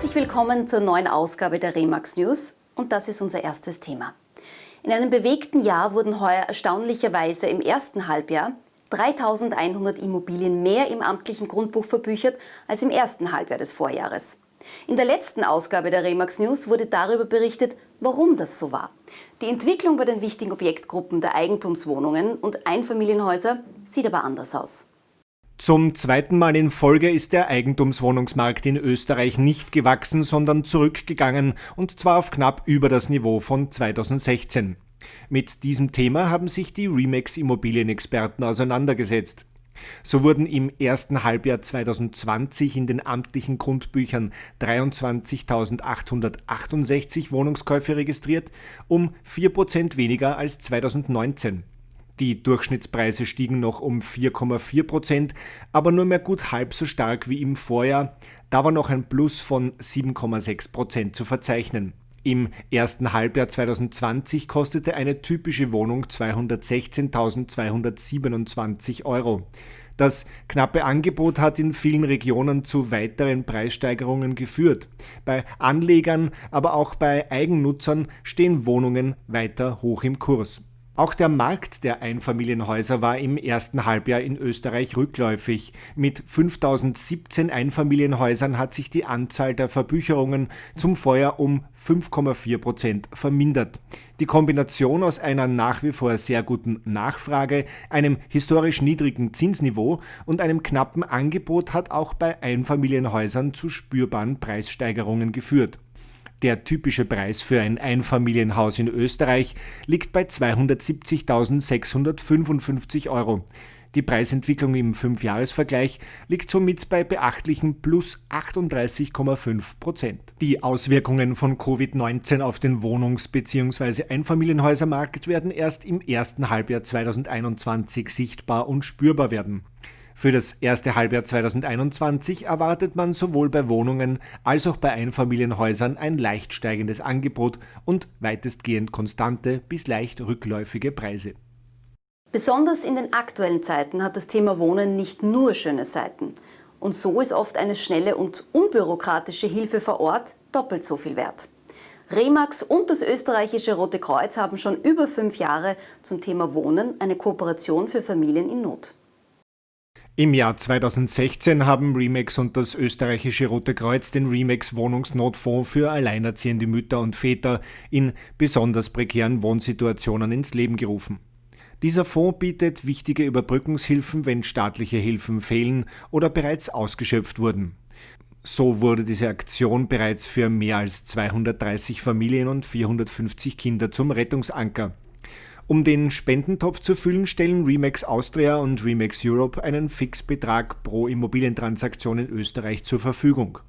Herzlich willkommen zur neuen Ausgabe der Remax News und das ist unser erstes Thema. In einem bewegten Jahr wurden heuer erstaunlicherweise im ersten Halbjahr 3100 Immobilien mehr im amtlichen Grundbuch verbüchert als im ersten Halbjahr des Vorjahres. In der letzten Ausgabe der Remax News wurde darüber berichtet, warum das so war. Die Entwicklung bei den wichtigen Objektgruppen der Eigentumswohnungen und Einfamilienhäuser sieht aber anders aus. Zum zweiten Mal in Folge ist der Eigentumswohnungsmarkt in Österreich nicht gewachsen, sondern zurückgegangen und zwar auf knapp über das Niveau von 2016. Mit diesem Thema haben sich die Remax Immobilienexperten auseinandergesetzt. So wurden im ersten Halbjahr 2020 in den amtlichen Grundbüchern 23.868 Wohnungskäufe registriert, um 4% weniger als 2019. Die Durchschnittspreise stiegen noch um 4,4 Prozent, aber nur mehr gut halb so stark wie im Vorjahr. Da war noch ein Plus von 7,6 Prozent zu verzeichnen. Im ersten Halbjahr 2020 kostete eine typische Wohnung 216.227 Euro. Das knappe Angebot hat in vielen Regionen zu weiteren Preissteigerungen geführt. Bei Anlegern, aber auch bei Eigennutzern stehen Wohnungen weiter hoch im Kurs. Auch der Markt der Einfamilienhäuser war im ersten Halbjahr in Österreich rückläufig. Mit 5017 Einfamilienhäusern hat sich die Anzahl der Verbücherungen zum Vorjahr um 5,4 Prozent vermindert. Die Kombination aus einer nach wie vor sehr guten Nachfrage, einem historisch niedrigen Zinsniveau und einem knappen Angebot hat auch bei Einfamilienhäusern zu spürbaren Preissteigerungen geführt. Der typische Preis für ein Einfamilienhaus in Österreich liegt bei 270.655 Euro. Die Preisentwicklung im Fünfjahresvergleich liegt somit bei beachtlichen plus 38,5 Prozent. Die Auswirkungen von Covid-19 auf den Wohnungs- bzw. Einfamilienhäusermarkt werden erst im ersten Halbjahr 2021 sichtbar und spürbar werden. Für das erste Halbjahr 2021 erwartet man sowohl bei Wohnungen als auch bei Einfamilienhäusern ein leicht steigendes Angebot und weitestgehend konstante bis leicht rückläufige Preise. Besonders in den aktuellen Zeiten hat das Thema Wohnen nicht nur schöne Seiten. Und so ist oft eine schnelle und unbürokratische Hilfe vor Ort doppelt so viel wert. Remax und das österreichische Rote Kreuz haben schon über fünf Jahre zum Thema Wohnen eine Kooperation für Familien in Not. Im Jahr 2016 haben Remax und das österreichische Rote Kreuz den Remax Wohnungsnotfonds für alleinerziehende Mütter und Väter in besonders prekären Wohnsituationen ins Leben gerufen. Dieser Fonds bietet wichtige Überbrückungshilfen, wenn staatliche Hilfen fehlen oder bereits ausgeschöpft wurden. So wurde diese Aktion bereits für mehr als 230 Familien und 450 Kinder zum Rettungsanker. Um den Spendentopf zu füllen, stellen Remax Austria und Remax Europe einen Fixbetrag pro Immobilientransaktion in Österreich zur Verfügung.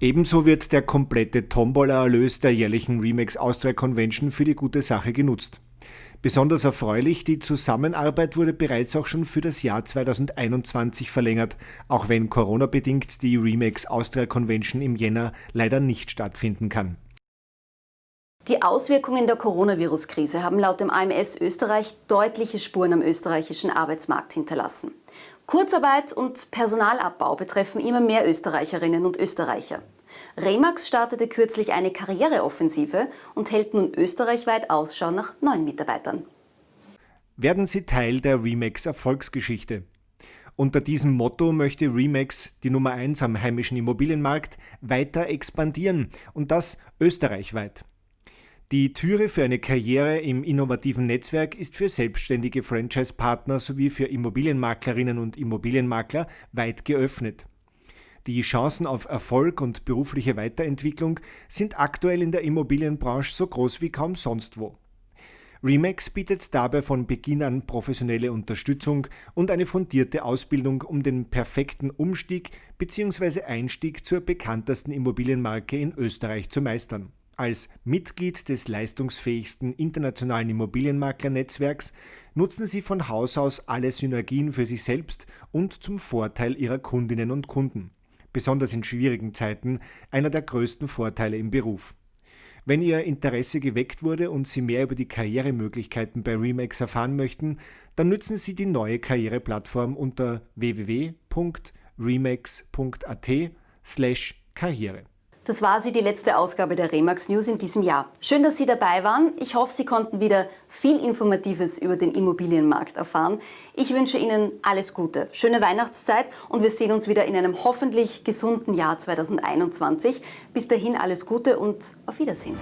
Ebenso wird der komplette Tombola-Erlös der jährlichen Remax Austria Convention für die gute Sache genutzt. Besonders erfreulich, die Zusammenarbeit wurde bereits auch schon für das Jahr 2021 verlängert, auch wenn Corona-bedingt die Remax Austria Convention im Jänner leider nicht stattfinden kann. Die Auswirkungen der Coronavirus-Krise haben laut dem AMS Österreich deutliche Spuren am österreichischen Arbeitsmarkt hinterlassen. Kurzarbeit und Personalabbau betreffen immer mehr Österreicherinnen und Österreicher. Remax startete kürzlich eine Karriereoffensive und hält nun österreichweit Ausschau nach neuen Mitarbeitern. Werden Sie Teil der Remax Erfolgsgeschichte. Unter diesem Motto möchte Remax, die Nummer 1 am heimischen Immobilienmarkt, weiter expandieren und das österreichweit. Die Türe für eine Karriere im innovativen Netzwerk ist für selbstständige Franchise-Partner sowie für Immobilienmaklerinnen und Immobilienmakler weit geöffnet. Die Chancen auf Erfolg und berufliche Weiterentwicklung sind aktuell in der Immobilienbranche so groß wie kaum sonst wo. Remax bietet dabei von Beginn an professionelle Unterstützung und eine fundierte Ausbildung, um den perfekten Umstieg bzw. Einstieg zur bekanntesten Immobilienmarke in Österreich zu meistern. Als Mitglied des leistungsfähigsten internationalen Immobilienmaklernetzwerks nutzen Sie von Haus aus alle Synergien für sich selbst und zum Vorteil Ihrer Kundinnen und Kunden. Besonders in schwierigen Zeiten einer der größten Vorteile im Beruf. Wenn Ihr Interesse geweckt wurde und Sie mehr über die Karrieremöglichkeiten bei Remax erfahren möchten, dann nützen Sie die neue Karriereplattform unter www.remax.at/karriere. Das war sie, die letzte Ausgabe der Remax News in diesem Jahr. Schön, dass Sie dabei waren. Ich hoffe, Sie konnten wieder viel Informatives über den Immobilienmarkt erfahren. Ich wünsche Ihnen alles Gute, schöne Weihnachtszeit und wir sehen uns wieder in einem hoffentlich gesunden Jahr 2021. Bis dahin alles Gute und auf Wiedersehen.